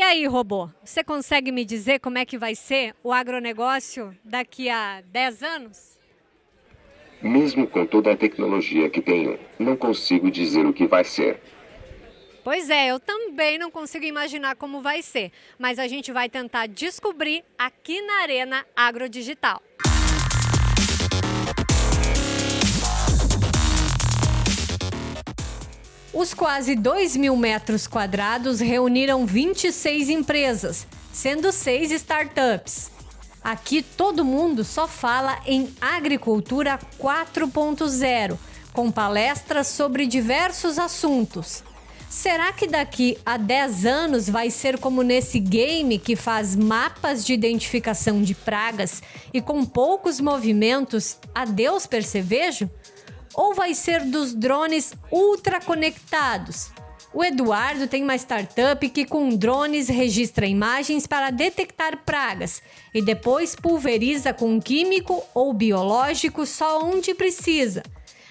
aí, robô, você consegue me dizer como é que vai ser o agronegócio daqui a 10 anos? Mesmo com toda a tecnologia que tenho, não consigo dizer o que vai ser. Pois é, eu também não consigo imaginar como vai ser, mas a gente vai tentar descobrir aqui na Arena Agrodigital. Os quase 2 mil metros quadrados reuniram 26 empresas, sendo seis startups. Aqui todo mundo só fala em agricultura 4.0, com palestras sobre diversos assuntos. Será que daqui a 10 anos vai ser como nesse game que faz mapas de identificação de pragas e com poucos movimentos, adeus percevejo? Ou vai ser dos drones ultra conectados? O Eduardo tem uma startup que com drones registra imagens para detectar pragas e depois pulveriza com químico ou biológico só onde precisa.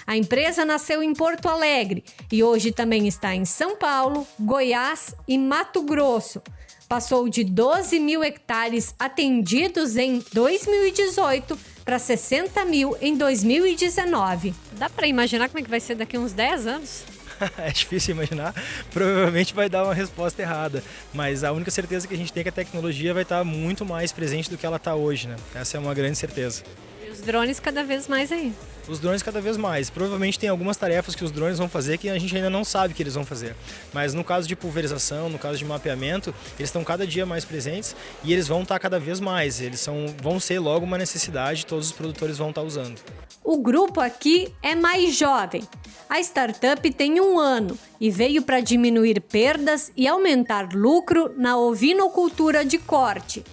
A empresa nasceu em Porto Alegre e hoje também está em São Paulo, Goiás e Mato Grosso. Passou de 12 mil hectares atendidos em 2018 para 60 mil em 2019. Dá para imaginar como é que vai ser daqui a uns 10 anos? é difícil imaginar, provavelmente vai dar uma resposta errada, mas a única certeza que a gente tem é que a tecnologia vai estar muito mais presente do que ela está hoje, né? Essa é uma grande certeza. E os drones cada vez mais aí os drones cada vez mais. Provavelmente tem algumas tarefas que os drones vão fazer que a gente ainda não sabe que eles vão fazer. Mas no caso de pulverização, no caso de mapeamento, eles estão cada dia mais presentes e eles vão estar cada vez mais. Eles são, vão ser logo uma necessidade, todos os produtores vão estar usando. O grupo aqui é mais jovem. A startup tem um ano e veio para diminuir perdas e aumentar lucro na ovinocultura de corte.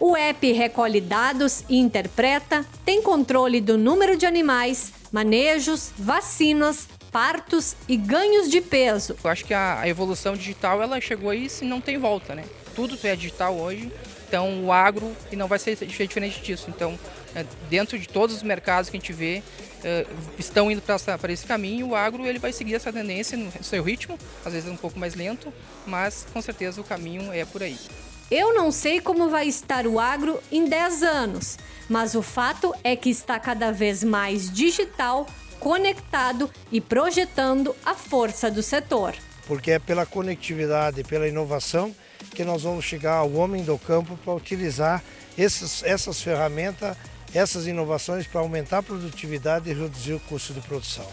O app recolhe dados e interpreta, tem controle do número de animais, manejos, vacinas, partos e ganhos de peso. Eu acho que a, evolução digital ela chegou aí se não tem volta, né? Tudo é digital hoje, então o agro e não vai ser diferente disso. Então, é, dentro de todos os mercados que a gente vê, é, estão indo para esse caminho, o agro ele vai seguir essa tendência no seu ritmo, às vezes um pouco mais lento, mas com certeza o caminho é por aí. Eu não sei como vai estar o agro em 10 anos, mas o fato é que está cada vez mais digital, conectado e projetando a força do setor. Porque é pela conectividade, pela inovação que nós vamos chegar ao homem do campo para utilizar esses, essas ferramentas, essas inovações para aumentar a produtividade e reduzir o custo de produção.